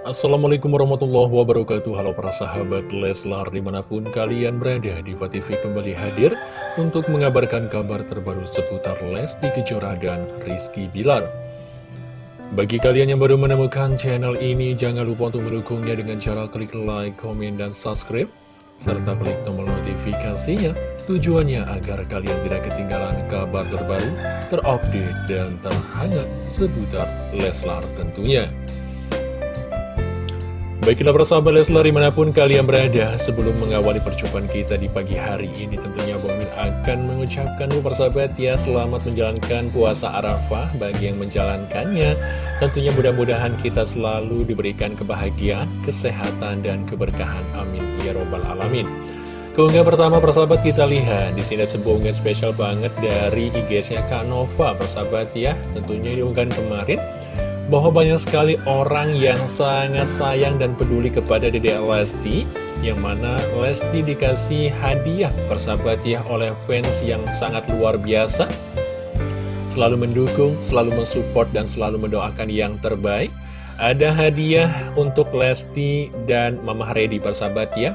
Assalamualaikum warahmatullahi wabarakatuh. Halo para sahabat Leslar di mana pun kalian berada Diva TV kembali hadir untuk mengabarkan kabar terbaru seputar Lesti Kejora dan Rizky Bilar. Bagi kalian yang baru menemukan channel ini jangan lupa untuk mendukungnya dengan cara klik like, komen, dan subscribe serta klik tombol notifikasinya. Tujuannya agar kalian tidak ketinggalan kabar terbaru, terupdate, dan terhangat seputar Leslar tentunya. Baiklah persahabat Leslar di mana pun kalian berada Sebelum mengawali percobaan kita di pagi hari ini Tentunya Bang Min akan mengucapkan persahabat ya Selamat menjalankan puasa Arafah bagi yang menjalankannya. Tentunya mudah-mudahan kita selalu diberikan kebahagiaan, kesehatan, dan keberkahan. Amin. Ya Robbal Alamin. Keunggahan pertama persahabat kita lihat. Di sini sebuah unggahan spesial banget dari IG-nya Kak Nova persahabat ya. Tentunya diunggahan kemarin bahwa banyak sekali orang yang sangat sayang dan peduli kepada Dede Lesti yang mana Lesti dikasih hadiah persahabat ya oleh fans yang sangat luar biasa. Selalu mendukung, selalu mensupport dan selalu mendoakan yang terbaik. Ada hadiah untuk Lesti dan Mama Redi persahabat ya.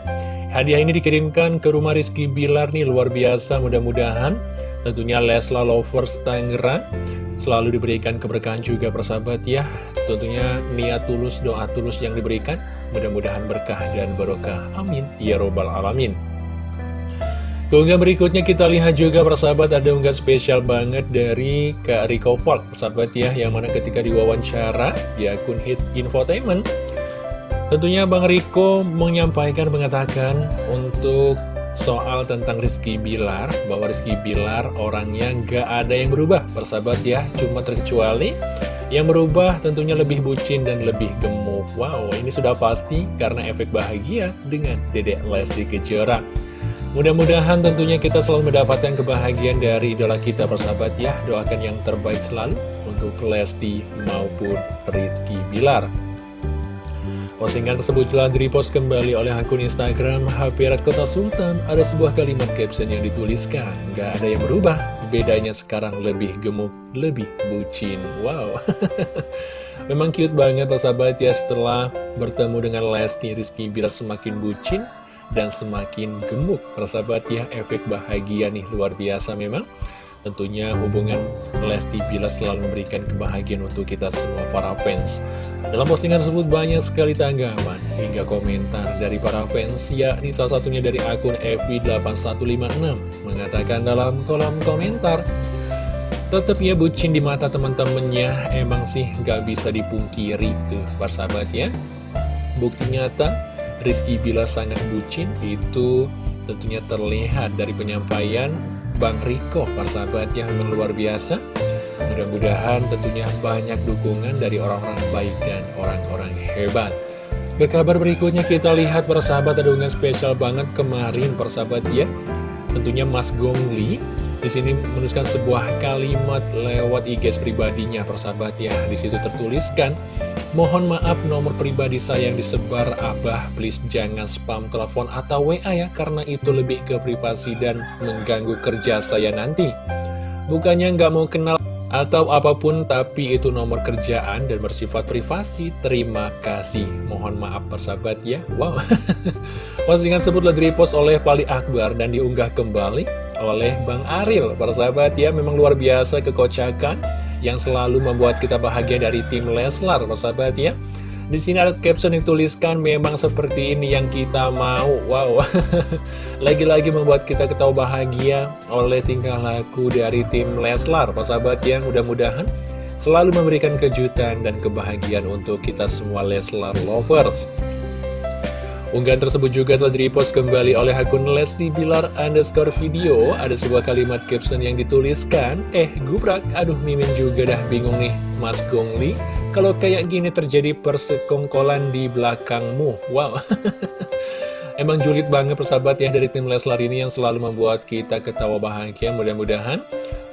Hadiah ini dikirimkan ke rumah Rizky Bilar nih luar biasa mudah-mudahan. Tentunya Lesla Lovers Tangerang selalu diberikan keberkahan juga persahabat ya. Tentunya niat tulus doa tulus yang diberikan mudah-mudahan berkah dan barokah. Amin. Ya robbal alamin. Keunggahan berikutnya kita lihat juga persahabat ada unggahan spesial banget dari Kak Rico Falk persahabat ya yang mana ketika diwawancara di akun Hits Infotainment tentunya Bang Riko menyampaikan mengatakan untuk soal tentang Rizky Bilar bahwa Rizky Bilar orangnya nggak ada yang berubah. Persahabat ya cuma terkecuali yang berubah tentunya lebih bucin dan lebih gemuk. Wow ini sudah pasti karena efek bahagia dengan dedek Lesti Kejora. Mudah-mudahan tentunya kita selalu mendapatkan kebahagiaan dari idola kita persahabat ya. Doakan yang terbaik selalu untuk Lesti maupun Rizky Bilar Postingan tersebut telah direpost kembali oleh akun Instagram Red Kota Sultan. Ada sebuah kalimat caption yang dituliskan, gak ada yang berubah, bedanya sekarang lebih gemuk, lebih bucin. Wow, memang cute banget sahabat ya setelah bertemu dengan Lesti Rizky biar semakin bucin dan semakin gemuk. Persahabat ya, efek bahagia nih luar biasa memang. Tentunya hubungan Lesti Bila selalu memberikan kebahagiaan untuk kita semua para fans. Dalam postingan tersebut banyak sekali tanggapan hingga komentar dari para fans, yakni salah satunya dari akun FV8156 mengatakan dalam kolom komentar, Tetap ya bucin di mata teman-temannya, emang sih gak bisa dipungkiri tuh persahabat ya. Bukti nyata, Rizky Bila sangat bucin itu tentunya terlihat dari penyampaian Bang Riko, persahabat yang luar biasa. Mudah-mudahan tentunya banyak dukungan dari orang-orang baik dan orang-orang hebat. Ke kabar berikutnya kita lihat persahabat ada unggahan spesial banget kemarin persahabat ya. Tentunya Mas Gongli di sini menuliskan sebuah kalimat lewat IG pribadinya persahabat ya. Di situ tertuliskan Mohon maaf nomor pribadi saya yang disebar Abah please jangan spam telepon atau WA ya Karena itu lebih ke privasi dan mengganggu kerja saya nanti. Bukannya nggak mau kenal atau apa pun tapi itu nomor kerjaan dan bersifat privasi. Terima kasih. Mohon maaf persahabat ya. Wow. Postingan tersebut di repost oleh Pali Akbar dan diunggah kembali oleh Bang Aril Persahabat ya memang luar biasa kekocakan yang selalu membuat kita bahagia dari tim Leslar, sahabat ya. Di sini ada caption yang tuliskan memang seperti ini yang kita mau. Wow. Lagi-lagi membuat kita ketawa bahagia oleh tingkah laku dari tim Leslar, sahabat ya. Mudah-mudahan selalu memberikan kejutan dan kebahagiaan untuk kita semua Leslar lovers. Unggahan tersebut juga telah direpost kembali oleh akun Lesti Bilar underscore video. Ada sebuah kalimat caption yang dituliskan, Eh, gubrak, aduh mimin juga dah bingung nih, Mas Gongli. Kalau kayak gini terjadi persekongkolan di belakangmu. Wow. Emang julid banget persahabat ya dari tim Leslar ini yang selalu membuat kita ketawa bahagia. Mudah-mudahan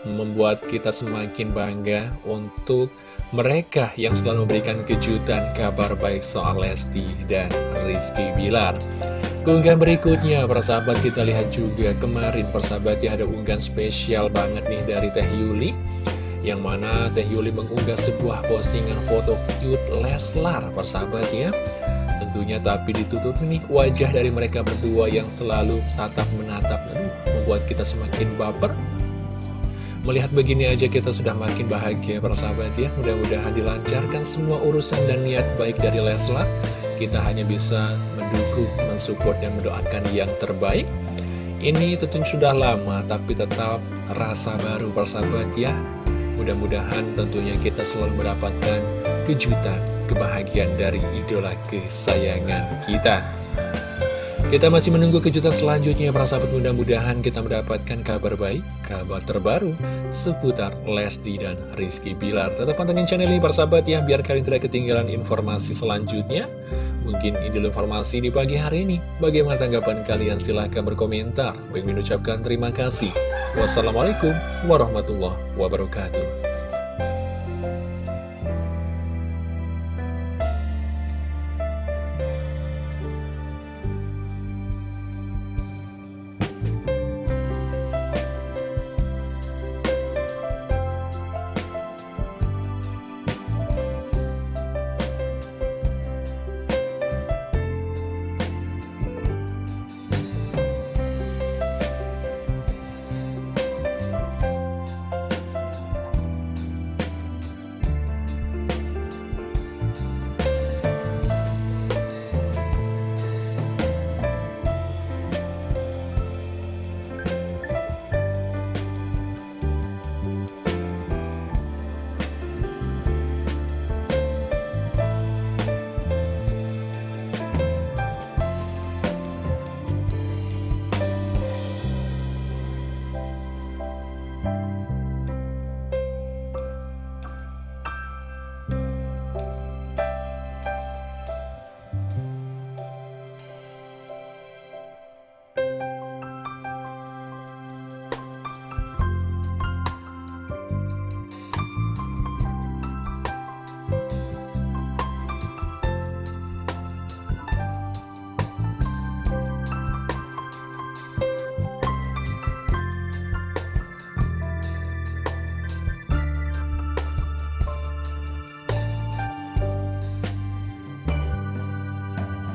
membuat kita semakin bangga untuk mereka yang selalu memberikan kejutan kabar baik soal Lesti dan Rizky Bilar. Keunggahan berikutnya, persahabat kita lihat juga kemarin persahabat ya ada unggahan spesial banget nih dari Teh Yuli Yang mana Teh Yuli mengunggah sebuah postingan foto cute Leslar persahabat ya Tentunya tapi ditutup nih wajah dari mereka berdua yang selalu tatap menatap Aduh, membuat kita semakin baper Melihat begini aja kita sudah makin bahagia persahabat ya. Mudah-mudahan dilancarkan semua urusan dan niat baik dari Leslar Kita hanya bisa mendukung, mensupport, dan mendoakan yang terbaik. Ini tentunya sudah lama tapi tetap rasa baru persahabat ya. Mudah-mudahan tentunya kita selalu mendapatkan kejutan, kebahagiaan dari idola kesayangan kita kita masih menunggu kejutan selanjutnya para sahabat mudah-mudahan kita mendapatkan kabar baik, kabar terbaru seputar Lesti dan Rizky Bilar. Tetap pantengin channel ini para sahabat ya, biar kalian tidak ketinggalan informasi selanjutnya. Mungkin ini informasi di pagi hari ini. Bagaimana tanggapan kalian? Silahkan berkomentar. Bagi mengucapkan terima kasih. Wassalamualaikum warahmatullahi wabarakatuh.